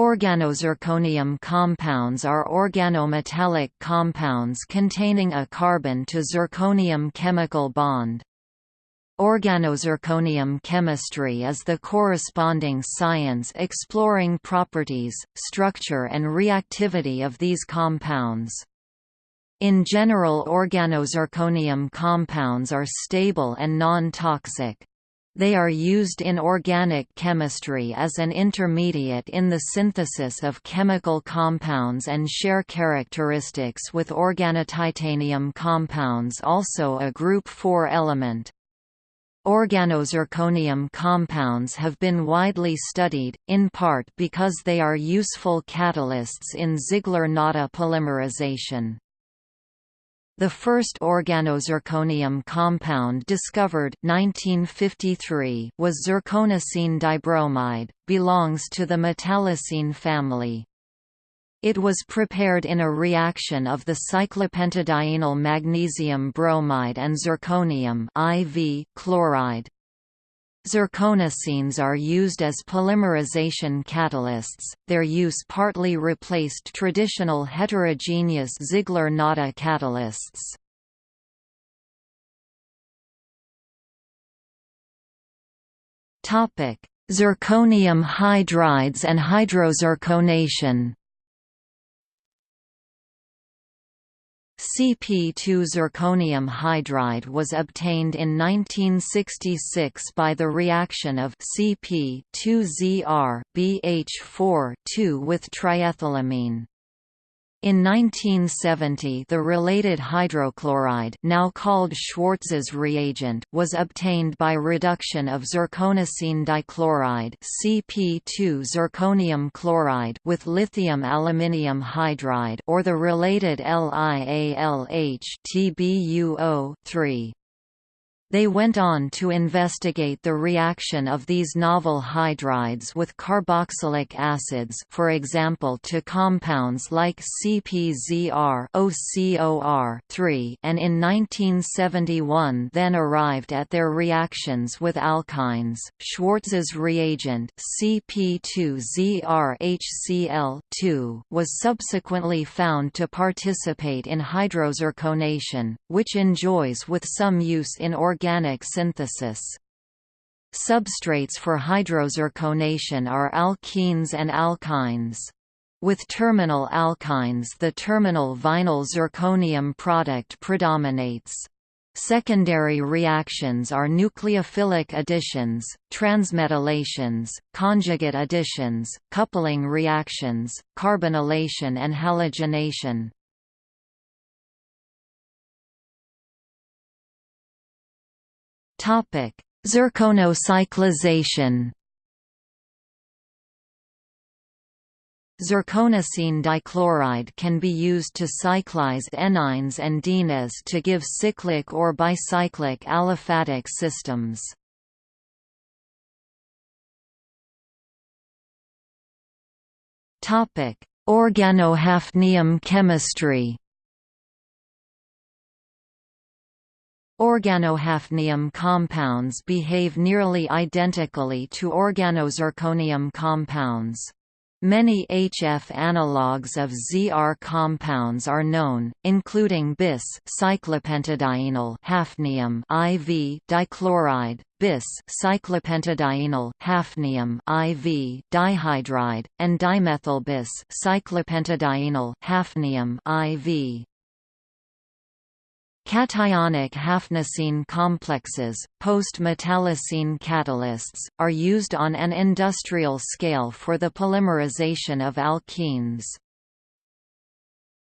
Organozirconium compounds are organometallic compounds containing a carbon to zirconium chemical bond. Organozirconium chemistry is the corresponding science exploring properties, structure and reactivity of these compounds. In general organozirconium compounds are stable and non-toxic. They are used in organic chemistry as an intermediate in the synthesis of chemical compounds and share characteristics with organotitanium compounds also a group 4 element. Organozirconium compounds have been widely studied, in part because they are useful catalysts in Ziegler-Natta polymerization. The first organozirconium compound discovered 1953 was zirconocene dibromide, belongs to the metallocene family. It was prepared in a reaction of the cyclopentadienyl magnesium bromide and zirconium IV chloride. Zirconocenes are used as polymerization catalysts, their use partly replaced traditional heterogeneous Ziegler-Natta catalysts. Zirconium hydrides and hydrozirconation CP2 zirconium hydride was obtained in 1966 by the reaction of CP2Zr BH4 with triethylamine. In 1970 the related hydrochloride now called Schwartz's reagent was obtained by reduction of zirconocene dichloride CP2 zirconium chloride with lithium aluminium hydride or the related LiAlH TbUO3. They went on to investigate the reaction of these novel hydrides with carboxylic acids for example to compounds like CpZr OCOR and in 1971 then arrived at their reactions with alkynes. Schwartz's reagent CP2ZrHCl2 was subsequently found to participate in hydrozirconation, which enjoys with some use in organic organic synthesis. Substrates for hydrozirconation are alkenes and alkynes. With terminal alkynes the terminal vinyl zirconium product predominates. Secondary reactions are nucleophilic additions, transmetallations, conjugate additions, coupling reactions, carbonylation and halogenation. Zirconocyclization. Zirconocene dichloride can be used to cyclize enynes and dienes to give cyclic or bicyclic aliphatic systems. Organohafnium chemistry. Organohafnium compounds behave nearly identically to organozirconium compounds. Many HF analogues of ZR compounds are known, including bis cyclopentadienyl hafnium IV dichloride, bis cyclopentadienyl hafnium IV dihydride, and dimethyl bis cyclopentadienyl hafnium IV Cationic hafnicene complexes, post-metallocene catalysts, are used on an industrial scale for the polymerization of alkenes.